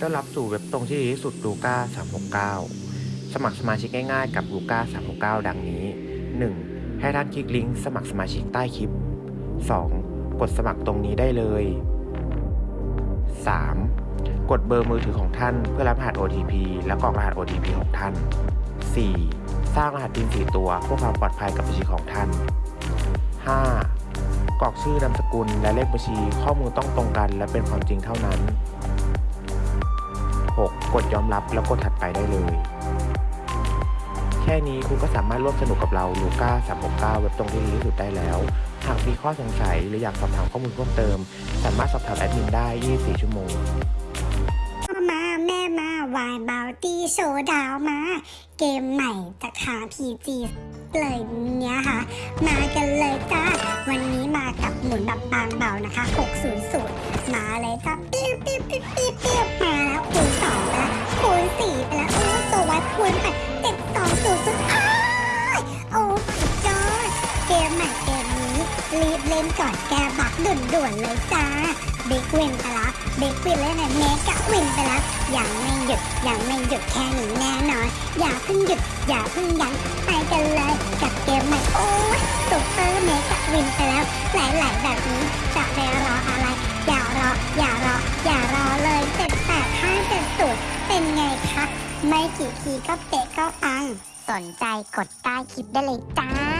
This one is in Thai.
ต้อนรับสู่เว็บตรงที่ดีที่สุดลูก้า369 สมัครสมาชิกง่ายๆกับลูก้า369 ดังนี้ 1. ให้ท่านคลิกลิงก์สมัครสมาชิกใต้คลิป 2. กดสมัครตรงนี้ได้เลย 3. กดเบอร์มือถือของท่านเพื่อรับรหัส OTP และกรอกรหัส OTP ของท่าน 4. สร้างรหัสพิน4ตัวเพื่อความปลอดภัยกับบัญชีของท่าน 5. กรอกชื่อนามสกุลและเลขบัญชีข้อมูลต้องตรงกัน และเป็นความจริงเท่านั้น กดยอมรับแล้วกดถัดไปได้เลย แค่นี้คุณก็สามารถร่วมสนุกกับเรา Luca369 เว็บตรงที่ดีที่สุดได้แล้ว หากมีข้อสงสัยหรืออยากสอบถามข้อมูลเพิ่มเติม สามารถสอบถามแอดมินได้ 24 ชั่วโมงมาแม่มา Wild Bounty Showdown มา เกมใหม่จากทาง PG เลยเนี้ยค่ะ มากันเลยจ้า วันนี้มากับหมุนแบบบางเบานะคะ 600 มาเลยจ้าปิ้วปิ้วปิ้ว รีบเล่นก่อนแกบักด่วนๆเลยจ้าเบกวินไปแล้วเบกวินแล้วนะเมกะวินไปแล้วยังไม่หยุดยังไม่หยุดแค่นี้แน่นอน อย่าเพิ่งหยุด อย่าเพิ่งยั้งไปกันเลยกับเกมใหม่โอ้ยซุปเปอร์เมกะวินไปแล้ว หลายๆแบบนี้จะไปรออะไร อย่ารอ อย่ารอ อย่ารอเลยเจ็ดแปดห้าเจ็ดศูนย์เป็นไงคะ ไม่กี่ทีก็เตะก็ปัง สนใจกดใต้คลิปได้เลยจ้า